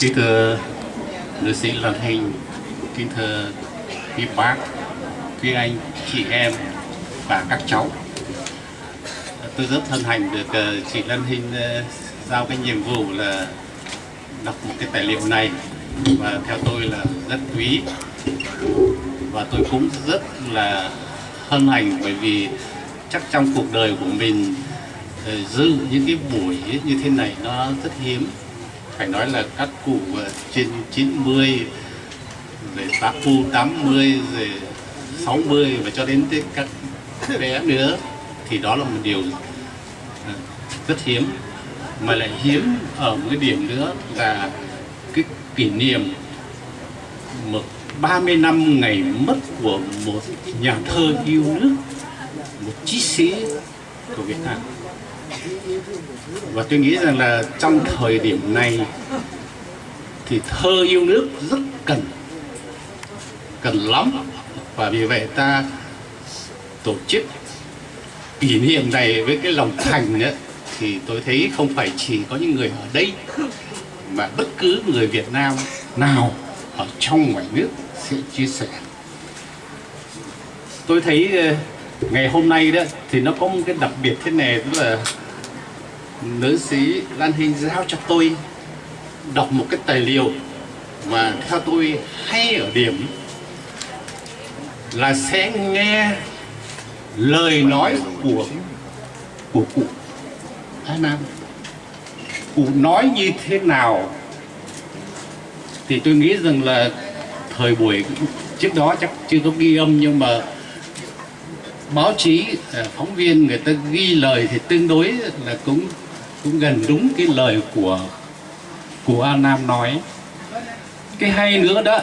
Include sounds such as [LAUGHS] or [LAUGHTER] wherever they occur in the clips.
Kính thưa nữ sĩ Lan Hình, kính thưa quý bác, quý anh, chị em và các cháu. Tôi rất hân hạnh được ờ, chị Lan Hình ờ, giao cái nhiệm vụ là đọc một cái tài liệu này. Và theo tôi là rất quý. Và tôi cũng rất là hân hạnh bởi vì chắc trong cuộc đời của mình ờ, giữ những cái buổi như thế này nó rất hiếm phải nói là các cụ ờ, trên 90 rồi tám phu 80 rồi 60 và cho đến tới các bé nữa, thì đó là một điều ờ, rất hiếm. Mà lại hiếm ở một cái điểm nữa là cái kỷ niệm một 30 năm ngày mất của một nhà thơ yêu nước, một chí sĩ của Việt Nam và tôi nghĩ rằng là trong thời điểm này thì thơ yêu nước rất cần cần lắm. Và vì vậy ta tổ chức kỷ niệm này với cái lòng thành ấy, thì tôi thấy không phải chỉ có những người ở đây mà bất cứ người Việt Nam nào ở trong ngoài nước sẽ chia sẻ. Tôi thấy ờ, ngày hôm nay đó thì nó có một cái đặc biệt thế này tức là nữ sĩ Lan Hình giao cho tôi đọc một cái tài liệu mà theo tôi hay ở điểm là sẽ nghe lời nói của của cụ. Thái Nam cụ nói như thế nào? Thì tôi nghĩ rằng là thời buổi trước đó chắc chưa có ghi âm, nhưng mà báo chí à, phóng viên người ta ghi lời thì tương đối là cũng cũng gần đúng cái lời của của An Nam nói. Cái hay nữa đó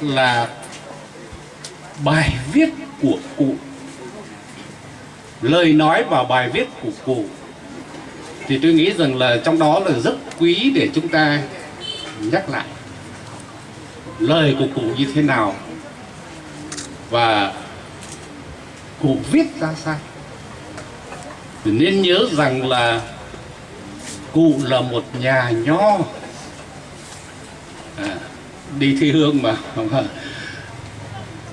là bài viết của cụ. Lời nói và bài viết của cụ. Thì tôi nghĩ rằng là trong đó là rất quý để chúng ta nhắc lại lời của cụ như thế nào và cụ viết ra sao. Thì nên nhớ rằng là cụ là một nhà nho. À, đi thi hương mà.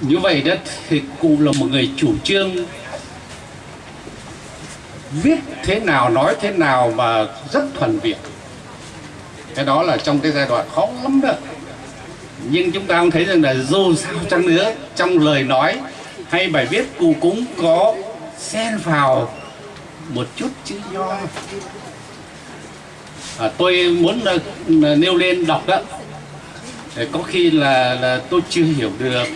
Như vậy đó thì cụ là một người chủ trương. Viết thế nào nói thế nào mà rất thuần việt. Cái đó là trong cái giai đoạn khó lắm đó. Nhưng chúng ta cũng thấy rằng là dù sao chăng nữa trong lời nói hay bài viết cụ cũng có xen vào một chút chữ nho à, tôi muốn uh, nêu lên đọc đó. Để có khi là là tôi chưa hiểu được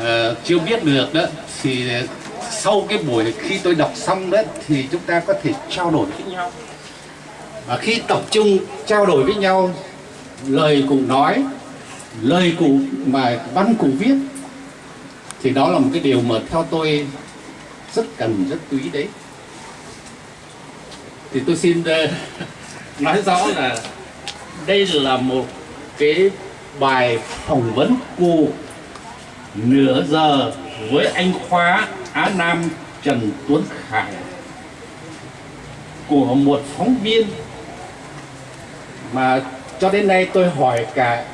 uh, chưa biết được đó thì sau cái buổi khi tôi đọc xong đó thì chúng ta có thể trao đổi với nhau. Và khi tập trung trao đổi với nhau lời cụ nói lời cụ mà văn cụ viết thì đó là một cái điều mà theo tôi rất cần rất quý đấy. Thì tôi xin uh, [LAUGHS] nói rõ là đây là một cái bài phỏng vấn cụ nửa giờ với anh khóa Á Nam, Trần Tuấn Khải của một phóng viên. Mà cho đến nay tôi hỏi cả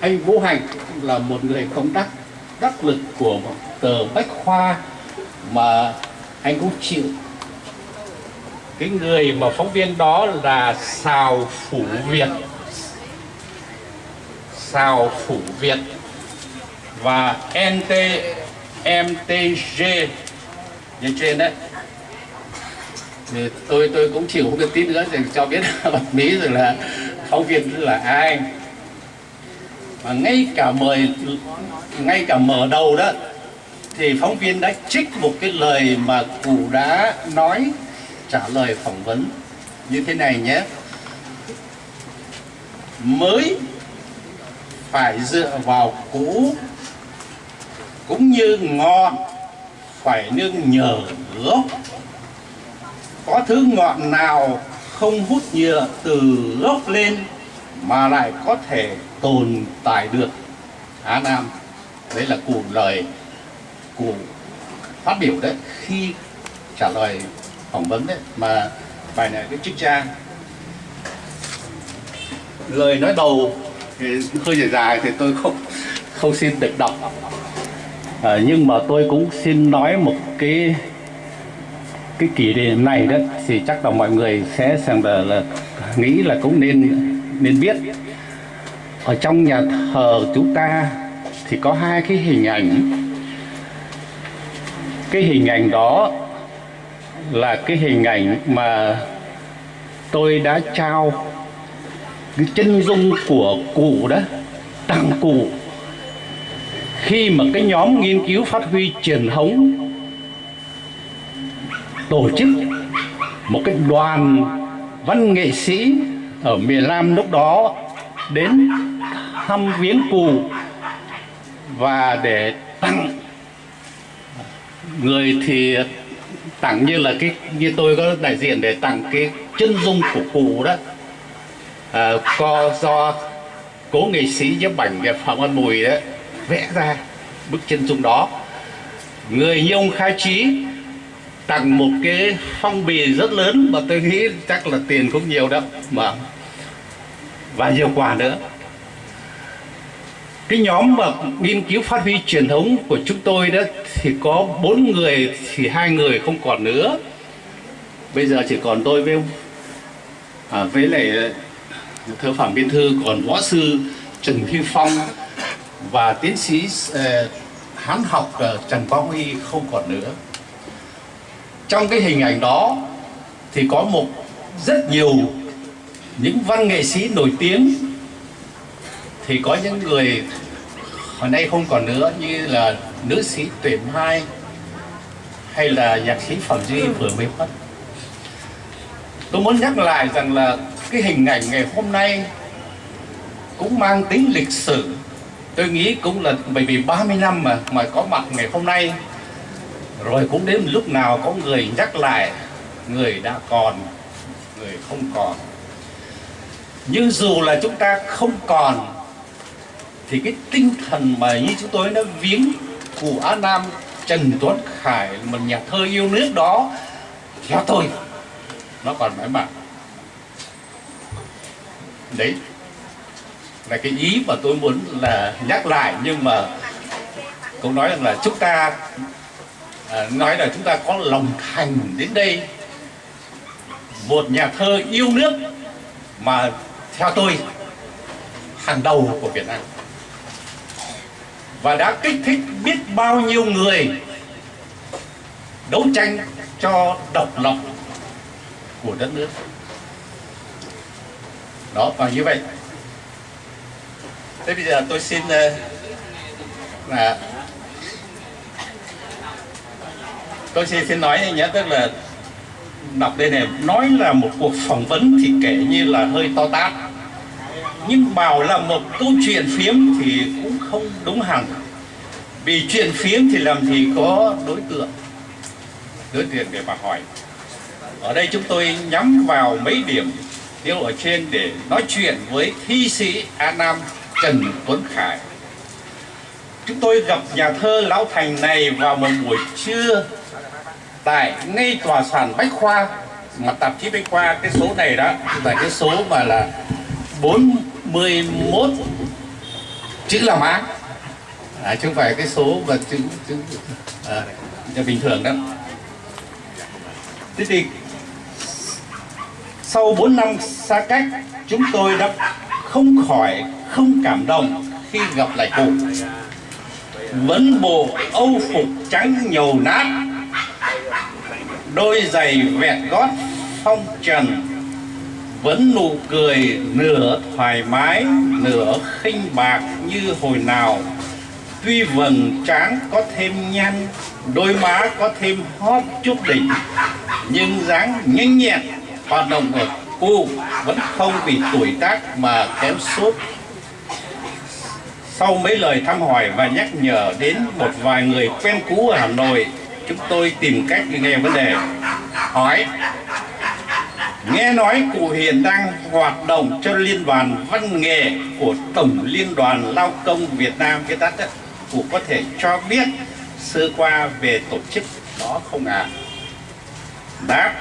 anh Vũ Hành là một người công tác đắc lực của một tờ Bách Khoa, mà anh cũng chịu cái người mà phóng viên đó là xào Phủ Việt. Xào Phủ Việt. Và NT MTG như trên đấy. Thì tôi tôi cũng chịu không được tí nữa để cho biết [LAUGHS] bật mí rồi là phóng viên là ai. Và ngay cả mời, ngay cả mở đầu đó, thì phóng viên đã trích một cái lời mà cụ đã nói trả lời phỏng vấn như thế này nhé. Mới phải dựa vào cũ cũng như ngọn phải nương nhờ gốc có thứ ngọn nào không hút nhựa từ gốc lên mà lại có thể tồn tại được? Á Nam, đấy là cụ lời cụ phát biểu đấy, khi trả lời phỏng vấn đấy mà bài này cái trích trang. Lời nói đầu thì hơi dài dài thì tôi không không xin được đọc. À, nhưng mà tôi cũng xin nói một cái cái kỷ niệm này đó thì chắc là mọi người sẽ xem là, là nghĩ là cũng nên nên biết. Ở trong nhà thờ chúng ta thì có hai cái hình ảnh. Cái hình ảnh đó là cái hình ảnh mà tôi đã trao, cái chân dung của cụ đó, tặng cụ. Khi mà cái nhóm nghiên cứu phát huy truyền thống, tổ chức một cái đoàn văn nghệ sĩ ở miền Nam lúc đó đến thăm viếng cụ và để tặng người thì tặng như là cái như tôi có đại diện để tặng cái chân dung của cụ đó. À, co do cố nghệ sĩ nhiếp ảnh đẹp phạm văn mùi đó vẽ ra bức chân dung đó. Người như ông khai trí tặng một cái phong bì rất lớn mà tôi nghĩ chắc là tiền cũng nhiều đó mà và nhiều quà nữa cái nhóm mà nghiên cứu phát huy truyền thống của chúng tôi đó thì có bốn người thì hai người không còn nữa. Bây giờ chỉ còn tôi với ông à, với lại à, thơ phạm biên thư còn võ sư trần phi phong và tiến sĩ uh, hán học uh, trần quang huy không còn nữa. Trong cái hình ảnh đó thì có một rất nhiều những văn nghệ sĩ nổi tiếng thì có những người hồi nay không còn nữa như là nữ sĩ tuyển mai hay là nhạc sĩ phẩm duy vừa mới mất tôi muốn nhắc lại rằng là cái hình ảnh ngày hôm nay cũng mang tính lịch sử. Tôi nghĩ cũng là bởi vì 30 năm mà mà có mặt ngày hôm nay. Rồi cũng đến lúc nào có người nhắc lại người đã còn người không còn. Nhưng dù là chúng ta không còn thì cái tinh thần mà như chúng tôi nó viếng của Á Nam Trần Tuấn Khải một nhà thơ yêu nước đó theo tôi nó còn mãi mãi. Đấy là cái ý mà tôi muốn là nhắc lại nhưng mà cũng nói rằng là chúng ta à, nói là chúng ta có lòng thành đến đây. Một nhà thơ yêu nước mà theo tôi hàng đầu của Việt Nam và đã kích thích biết bao nhiêu người đấu tranh cho độc lập của đất nước. Đó, và như vậy, thế bây giờ tôi xin ờ, là tôi xin xin nói nhé, tức là đọc đây này, nói là một cuộc phỏng vấn thì kể như là hơi to tát nhưng bảo là một câu chuyện phiếm thì cũng không đúng hẳn. Vì chuyện phiếm thì làm gì có đối tượng đối tượng để mà hỏi. Ở đây chúng tôi nhắm vào mấy điểm tiêu ở trên để nói chuyện với thi sĩ An Nam Trần Tuấn Khải. Chúng tôi gặp nhà thơ Lão Thành này vào một buổi trưa tại ngay tòa soạn Bách Khoa, mà tạp chí Bách Khoa, cái số này đó là cái số mà là 41 chữ là má à, chứ không phải cái số và chữ chữ à, bình thường đó thế thì sau 4 năm xa cách chúng tôi đã không khỏi không cảm động khi gặp lại cụ. Vẫn bộ âu phục trắng nhầu nát đôi giày vẹt gót phong trần vẫn nụ cười, nửa thoải mái, nửa khinh bạc như hồi nào. Tuy vầng trán có thêm nhăn đôi má có thêm hóp chút đỉnh, nhưng dáng nhanh nhẹn, hoạt động ở cô vẫn không vì tuổi tác mà kém sút sau mấy lời thăm hỏi và nhắc nhở đến một vài người quen cũ ở Hà Nội, chúng tôi tìm cách nghe vấn đề. Hỏi nghe nói cụ hiện đang hoạt động cho liên đoàn văn nghệ của tổng liên đoàn lao công Việt Nam cái tắt đó cụ có thể cho biết sơ qua về tổ chức đó không ạ à? đáp,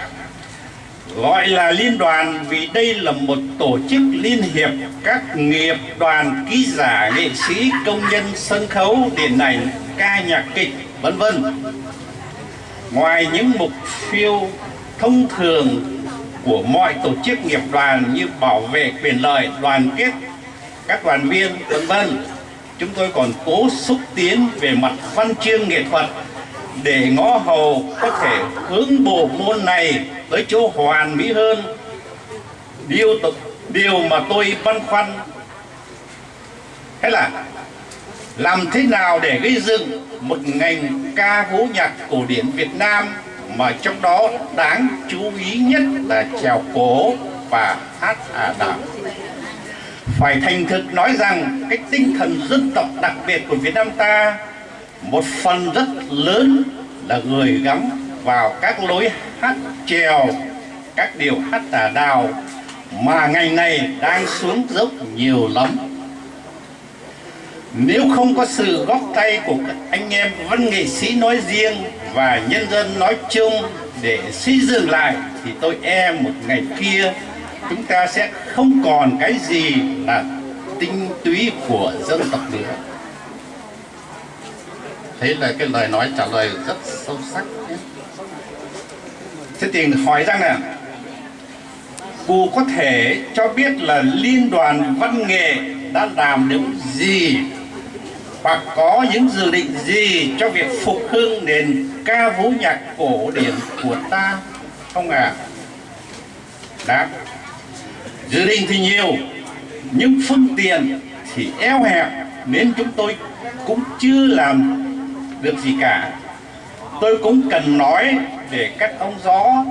gọi là liên đoàn vì đây là một tổ chức liên hiệp các nghiệp đoàn ký giả, nghệ sĩ, công nhân sân khấu, điện ảnh, ca nhạc kịch, vân vân ngoài những mục tiêu thông thường của mọi tổ chức nghiệp đoàn như bảo vệ quyền lợi, đoàn kết, các đoàn viên, vân vân. Chúng tôi còn cố xúc tiến về mặt văn chương nghệ thuật để ngõ hầu có thể hướng bộ môn này tới chỗ hoàn mỹ hơn. Điều điều mà tôi băn khoăn hay là làm thế nào để gây dựng một ngành ca vũ nhạc cổ điển Việt Nam mà trong đó đáng chú ý nhất là trèo cổ và hát ả đảo phải thành thực nói rằng cái tinh thần dân tộc đặc biệt của Việt Nam ta một phần rất lớn là gửi gắm vào các lối hát trèo, các điều hát tà đào mà ngày này đang xuống dốc nhiều lắm. Nếu không có sự góp tay của các anh em văn nghệ sĩ nói riêng và nhân dân nói chung để xây dựng lại thì tôi e một ngày kia chúng ta sẽ không còn cái gì là tinh túy của dân tộc nữa thế là cái lời nói trả lời rất sâu sắc nhé. thế thì hỏi rằng là cụ có thể cho biết là liên đoàn văn nghệ đã làm được gì hoặc có những dự định gì cho việc phục hưng nền ca vũ nhạc cổ điển của ta. Không ạ à? đáp. Dự định thì nhiều, nhưng phương tiện thì eo hẹp, nên chúng tôi cũng chưa làm được gì cả. Tôi cũng cần nói để các ông gió,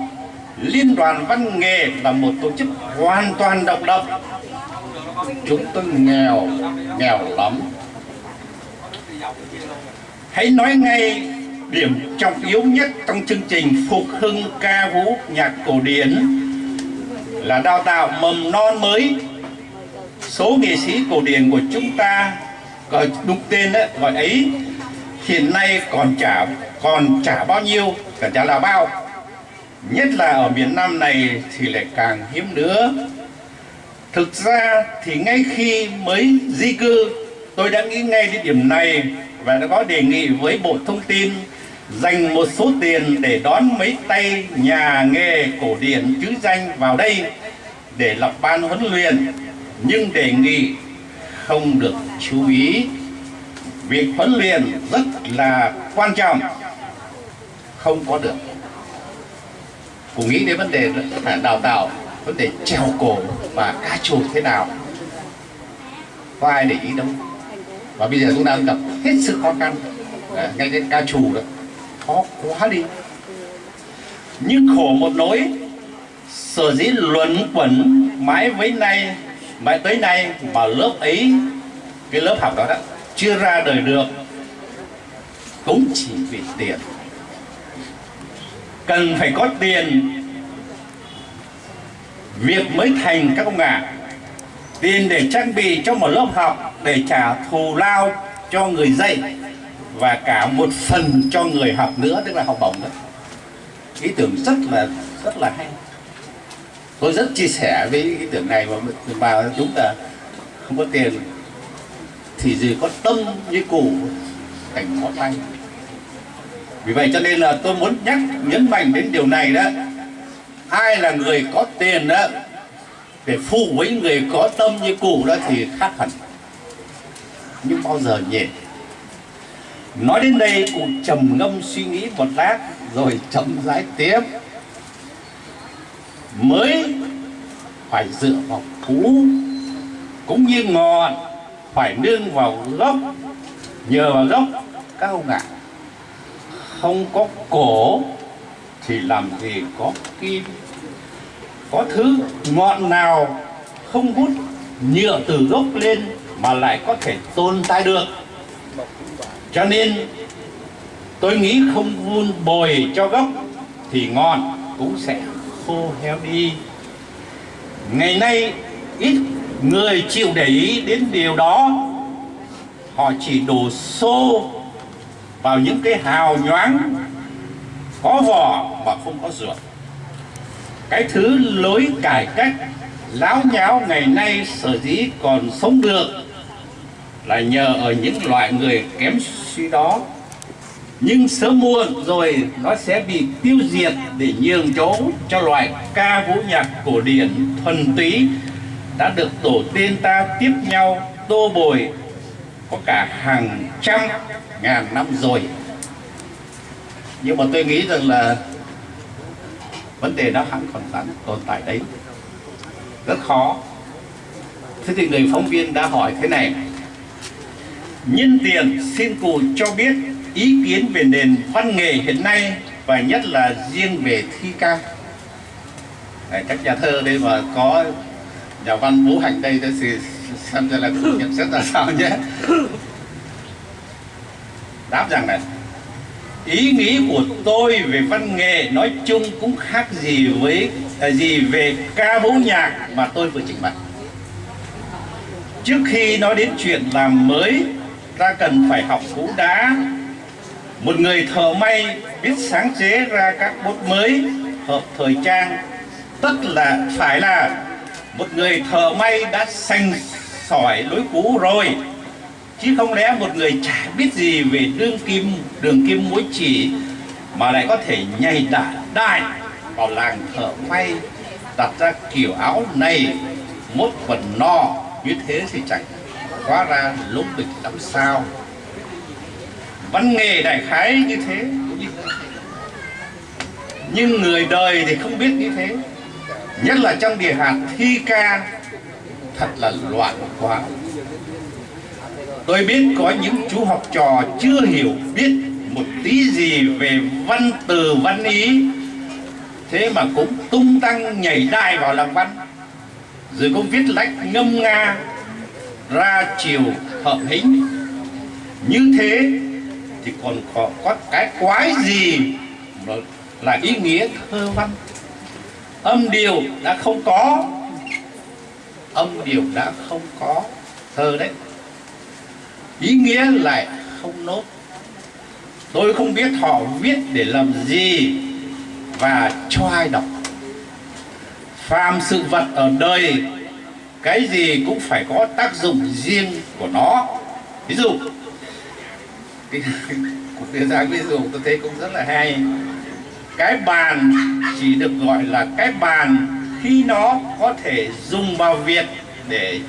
liên đoàn văn nghệ là một tổ chức hoàn toàn độc lập. Chúng tôi nghèo nghèo lắm. Hãy nói ngay điểm trọng yếu nhất trong chương trình phục hưng ca vũ nhạc cổ điển là đào tạo mầm non mới. Số nghệ sĩ cổ điển của chúng ta gọi đúng tên đó, gọi ấy hiện nay còn trả còn trả bao nhiêu cả trả là bao. Nhất là ở miền Nam này thì lại càng hiếm nữa. Thực ra thì ngay khi mới di cư tôi đã nghĩ ngay đến điểm này và đã có đề nghị với Bộ Thông tin dành một số tiền để đón mấy tay nhà nghề cổ điển chữ danh vào đây để lập ban huấn luyện. Nhưng đề nghị không được chú ý việc huấn luyện rất là quan trọng không có được. Cũng nghĩ đến vấn đề đào tạo vấn đề treo cổ và cá trù thế nào? Có ai để ý đâu. Và bây giờ chúng ta gặp hết sức khó khăn à, ngay đến ca trù đó khó quá đi. Nhưng khổ một nỗi sở dĩ luẩn quẩn mãi với nay mãi tới nay mà lớp ấy cái lớp học đó, đó chưa ra đời được cũng chỉ vì tiền. Cần phải có tiền việc mới thành các ông ạ à. tiền để trang bị cho một lớp học để trả thù lao cho người dạy và cả một phần cho người học nữa, tức là học bổng đó. Ý tưởng rất là rất là hay. Tôi rất chia sẻ với ý tưởng này và mà đúng là không có tiền thì gì có tâm như củ thành ngón tay. Vì vậy cho nên là tôi muốn nhắc, nhấn mạnh đến điều này đó. Ai là người có tiền đó, để phụ với người có tâm như cụ đó thì khác hẳn. Nhưng bao giờ nhỉ? Nói đến đây, cụ trầm ngâm suy nghĩ một lát, rồi chậm rãi tiếp. Mới phải dựa vào cú cũng như ngọn, phải nương vào gốc. Nhờ vào gốc, cao ông không có cổ, thì làm gì có kim? Có thứ ngọn nào không hút nhựa từ gốc lên mà lại có thể tồn tại được? Cho nên, tôi nghĩ không vun bồi cho gốc thì ngọn cũng sẽ khô héo đi. Ngày nay, ít người chịu để ý đến điều đó. Họ chỉ đổ xô vào những cái hào nhoáng, có vỏ mà không có ruột. Cái thứ lối cải cách, láo nháo ngày nay sở dĩ còn sống được là nhờ ở những loại người kém suy đó nhưng sớm muộn rồi nó sẽ bị tiêu diệt để nhường chỗ cho loại ca vũ nhạc cổ điển thuần túy đã được tổ tiên ta tiếp nhau tô bồi có cả hàng trăm ngàn năm rồi. Nhưng mà tôi nghĩ rằng là vấn đề đó hẳn còn sẵn tồn tại đấy. Rất khó. Thế thì người phóng viên đã hỏi thế này nhân tiền xin cụ cho biết ý kiến về nền văn nghệ hiện nay và nhất là riêng về thi ca. Đấy, các nhà thơ đây mà có nhà văn vũ hành đây thì xem ra là cụ nhận xét là sao nhé. Đáp rằng này ý nghĩ của tôi về văn nghệ nói chung cũng khác gì với à, gì về ca vũ nhạc mà tôi vừa trình bày. Trước khi nói đến chuyện làm mới ta cần phải học cú đá. Một người thợ may biết sáng chế ra các bút mới hợp thời trang. Tất là phải là một người thợ may đã sành sỏi lối cũ rồi. Chứ không lẽ một người chả biết gì về đương kim, đường kim mối chỉ mà lại có thể nhảy đại đại vào làng thợ may, đặt ra kiểu áo này, mốt quần no, như thế thì chẳng quá ra lúc bịch làm sao? Văn nghề đại khái như thế. Nhưng người đời thì không biết như thế. Nhất là trong địa hạt thi ca, thật là loạn quá. Tôi biết có những chú học trò chưa hiểu biết một tí gì về văn từ, văn ý. Thế mà cũng tung tăng nhảy đai vào làm văn. Rồi cũng viết lách ngâm nga ra chiều hợp hính. Như thế thì còn có, có cái quái gì mà là ý nghĩa thơ văn? Âm điều đã không có. Âm điều đã không có thơ đấy. Ý nghĩa lại không nốt. Tôi không biết họ viết để làm gì và cho ai đọc. Phàm sự vật ở đời cái gì cũng phải có tác dụng riêng của nó. Ví dụ [LAUGHS] cuộc đưa ra ví dụ tôi thấy cũng rất là hay. Cái bàn chỉ được gọi là cái bàn khi nó có thể dùng vào việc để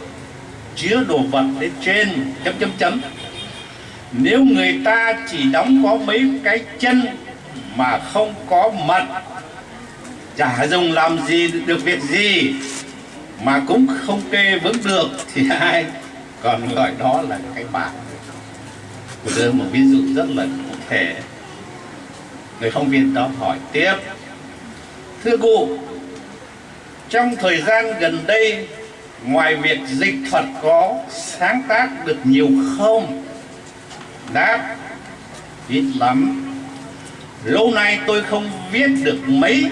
chứa đồ vật lên trên. Chấm chấm chấm. Nếu người ta chỉ đóng có mấy cái chân mà không có mật, chả dùng làm gì được việc gì mà cũng không kê vững được thì [LAUGHS] ai còn gọi đó là cái bạc. Tôi đưa một ví dụ rất là cụ thể. Người phóng viên đó hỏi tiếp. Thưa cụ trong thời gian gần đây, ngoài việc dịch thuật có sáng tác được nhiều không? Đáp, ít lắm. Lâu nay tôi không viết được mấy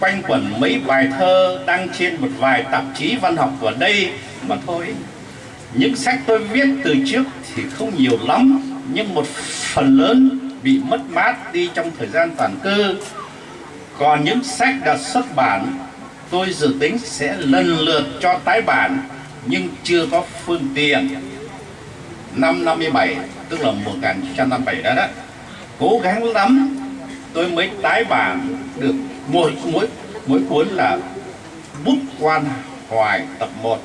quanh quẩn mấy bài thơ đăng trên một vài tạp chí văn học ở đây mà thôi. Những sách tôi viết từ trước thì không nhiều lắm, nhưng một phần lớn bị mất mát đi trong thời gian toàn cư. Còn những sách đã xuất bản, tôi dự tính sẽ lần lượt cho tái bản, nhưng chưa có phương tiện. Năm 57 tức là 1957 đó đó. Cố gắng lắm, tôi mới tái bản được mỗi mỗi mỗi cuốn là bút quan hoài tập 1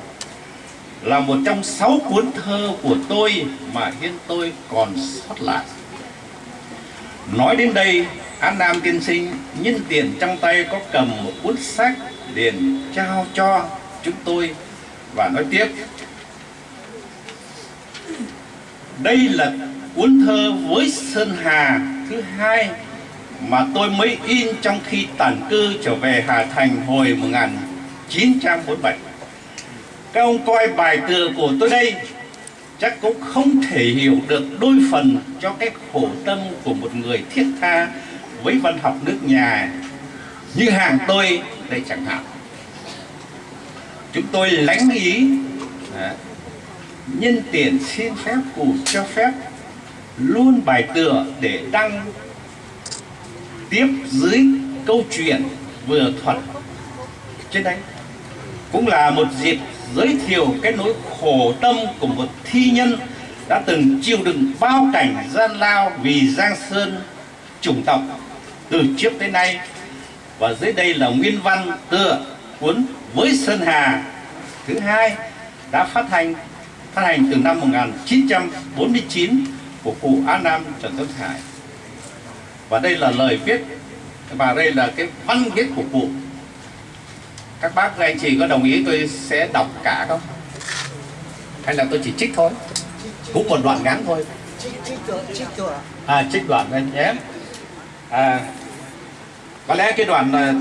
là một trong sáu cuốn thơ của tôi mà hiện tôi còn sót lại. Nói đến đây, An Nam tiên sinh nhân tiền trong tay có cầm một cuốn sách liền trao cho chúng tôi và nói tiếp. Đây là cuốn thơ với Sơn Hà thứ hai mà tôi mới in trong khi tản cư trở về Hà Thành hồi 1947. Các ông coi bài tựa của tôi đây, chắc cũng không thể hiểu được đôi phần cho cái khổ tâm của một người thiết tha với văn học nước nhà như hàng tôi đây chẳng hạn chúng tôi lánh ý à, nhân tiền xin phép cụ cho phép luôn bài tựa để đăng tiếp dưới câu chuyện vừa thuật trên đấy cũng là một dịp giới thiệu cái nỗi khổ tâm của một thi nhân đã từng chịu đựng bao cảnh gian lao vì Giang Sơn chủng tộc từ trước tới nay. Và dưới đây là nguyên văn tựa cuốn với Sơn Hà thứ hai đã phát hành phát hành từ năm 1949 của cụ An Nam Trần Tấn Hải và đây là lời viết. Và đây là cái văn viết của cụ. Các bác các anh chị có đồng ý tôi sẽ đọc cả không? Hay là tôi chỉ trích thôi? Cũng một đoạn ngắn thôi. À trích đoạn anh nhé. À, có lẽ cái đoạn à,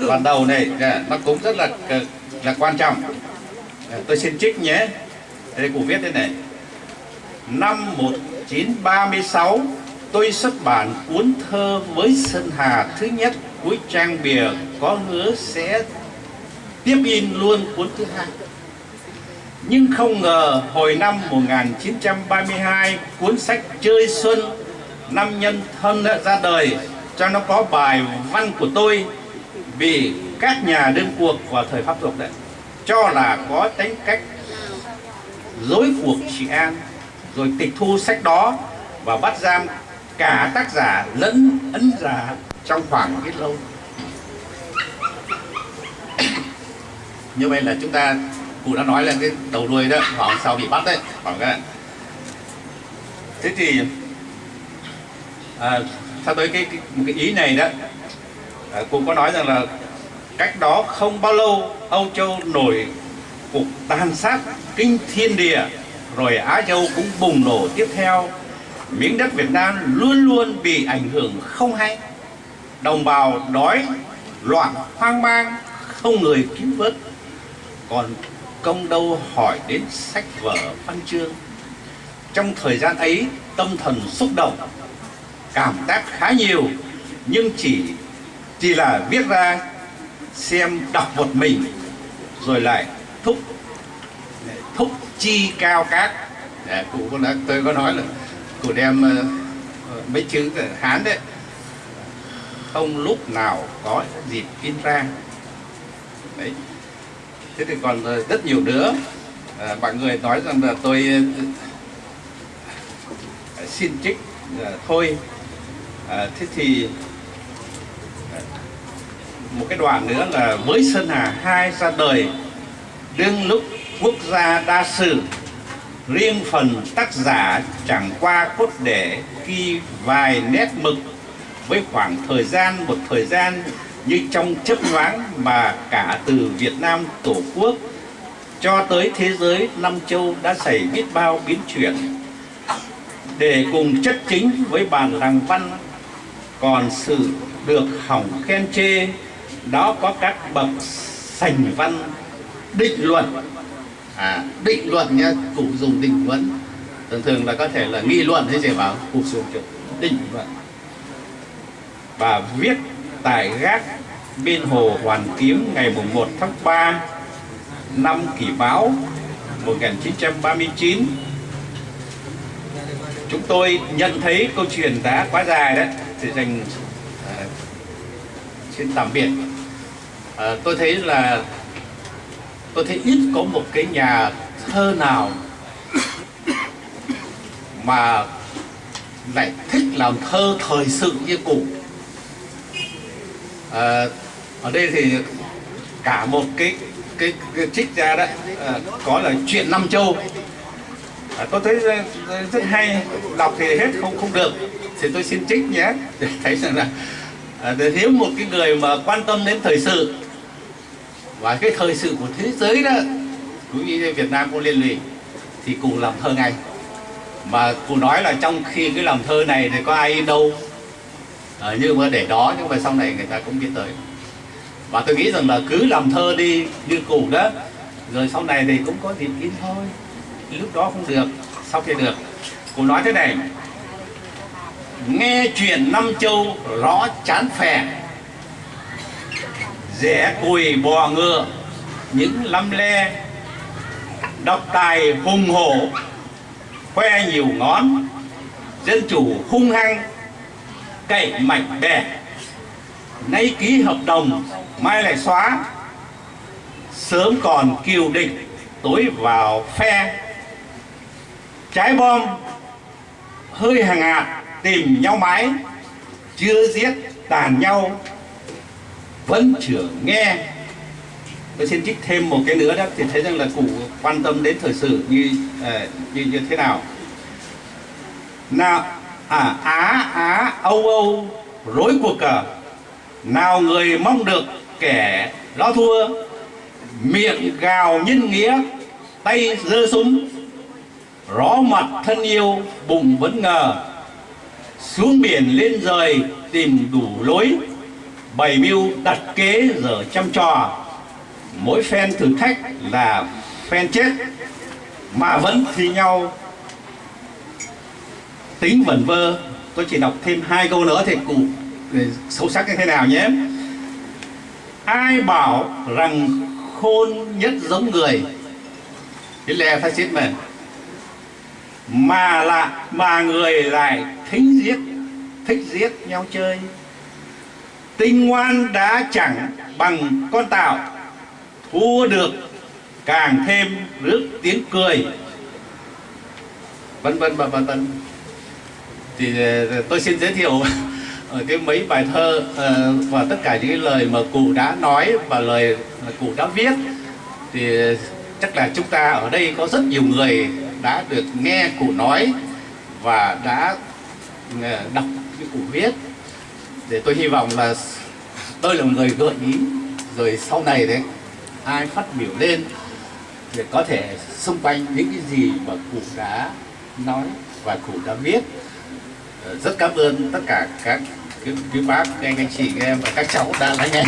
đoạn đầu này à, nó cũng rất là à, là quan trọng. Tôi xin trích nhé. Đây cụ viết thế này. Năm 1936 tôi xuất bản cuốn thơ với Sơn Hà thứ nhất cuối trang bìa có hứa sẽ tiếp in luôn cuốn thứ hai. Nhưng không ngờ hồi năm 1932 cuốn sách Chơi Xuân năm nhân thân đã ra đời, cho nó có bài văn của tôi, vì các nhà đương cuộc vào thời pháp thuộc đấy, cho là có tính cách dối cuộc trị an, rồi tịch thu sách đó và bắt giam cả tác giả lẫn ấn giả trong khoảng ít lâu. Như vậy là chúng ta cụ đã nói là cái đầu đuôi đó khoảng sau bị bắt đấy khoảng cái thế thì à, tới cái, cái một cái ý này đó à, cụ có nói rằng là cách đó không bao lâu Âu Châu nổi cuộc tàn sát kinh thiên địa rồi Á Châu cũng bùng nổ tiếp theo miếng đất Việt Nam luôn luôn bị ảnh hưởng không hay. Đồng bào đói, loạn, hoang mang, không người cứu vớt. Còn công đâu hỏi đến sách vở, văn chương. Trong thời gian ấy, tâm thần xúc động, cảm tác khá nhiều. Nhưng chỉ chỉ là viết ra, xem đọc một mình, rồi lại thúc thúc chi cao các. để cụ có nói, tôi có nói là của đem uh, mấy chữ hán đấy. Không lúc nào có dịp in ra. Đấy. Thế thì còn ờ, rất nhiều nữa. À, mọi người nói rằng là tôi uh, xin trích à, thôi. À, thế thì một cái đoạn nữa là với Sơn Hà hai ra đời đương lúc quốc gia đa sử riêng phần tác giả chẳng qua cốt để ghi vài nét mực với khoảng thời gian, một thời gian như trong chấp nhoáng mà cả từ Việt Nam Tổ quốc cho tới thế giới năm châu đã xảy biết bao biến chuyển. Để cùng chất chính với bàn làng văn còn sự được hỏng khen chê, đó có các bậc sành văn, định luận à, định luận nhá cụ dùng định luận. Thường thường là có thể là nghị luận hay gì bảo cụ dùng chữ định luận. Và viết tại gác bên hồ Hoàn Kiếm ngày mùng 1 tháng 3 năm kỷ báo 1939 chúng tôi nhận thấy câu chuyện đã quá dài đấy thì dành uh, xin tạm biệt. Uh, tôi thấy là tôi thấy ít có một cái nhà thơ nào mà lại thích làm thơ thời sự như cụ à, ờ, ở đây thì cả một cái cái, cái trích ra đấy à, có là chuyện năm châu. À, tôi thấy rất hay đọc thì hết không không được. Thì tôi xin trích nhé để [LAUGHS] thấy rằng là à, để nếu một cái người mà quan tâm đến thời sự và cái thời sự của thế giới đó cũng như Việt Nam cô liên lụy thì cùng làm thơ ngay. Mà cụ nói là trong khi cái làm thơ này thì có ai đâu à, nhưng mà để đó nhưng mà sau này người ta cũng biết tới. Và tôi nghĩ rằng là cứ làm thơ đi như cụ đó rồi sau này thì cũng có dịp in thôi. Lúc đó không được sau khi được. Cụ nói thế này nghe chuyện năm châu rõ chán phèn rẽ cùi bò ngựa. Những lăm le độc tài hùng hổ, khoe nhiều ngón. Dân chủ hung hăng, cậy mạnh bè. Nay ký hợp đồng, mai lại xóa. Sớm còn kiều địch tối vào phe. Trái bom, hơi hàng hạt tìm nhau mãi. Chưa giết tàn nhau vẫn chưa nghe. Tôi xin trích thêm một cái nữa đó thì thấy rằng là cụ quan tâm đến thời sự như uh, như như thế nào. Nào à á á âu âu rối cuộc cờ nào người mong được kẻ lo thua. Miệng gào nhân nghĩa tay giơ súng. Rõ mặt thân yêu bụng vẫn ngờ. Xuống biển lên rời tìm đủ lối bày mưu đặt kế giờ chăm trò. Mỗi phen thử thách là phen chết, mà vẫn thi nhau. Tính vẩn vơ, tôi chỉ đọc thêm hai câu nữa thì cụ sâu sắc như thế nào nhé. Ai bảo rằng khôn nhất giống người? Hitler phát chết mình mà là, mà người lại thích giết thích giết nhau chơi tinh ngoan đã chẳng bằng con tạo thua được càng thêm rước tiếng cười. Vân vân và vân vân. Thì ờ, tôi xin giới thiệu [LAUGHS] ở cái mấy bài thơ ờ, và tất cả những cái lời mà cụ đã nói và lời mà cụ đã viết. Thì ờ, chắc là chúng ta ở đây có rất nhiều người đã được nghe cụ nói và đã đọc cái cụ viết để tôi hy vọng là tôi là một người gợi ý. Rồi sau này đấy, ai phát biểu lên thì có thể xung quanh những cái gì mà cụ đã nói và cụ đã viết. Ờ, rất cảm ơn tất cả các quý bác, các anh chị em và các cháu đã lắng nghe.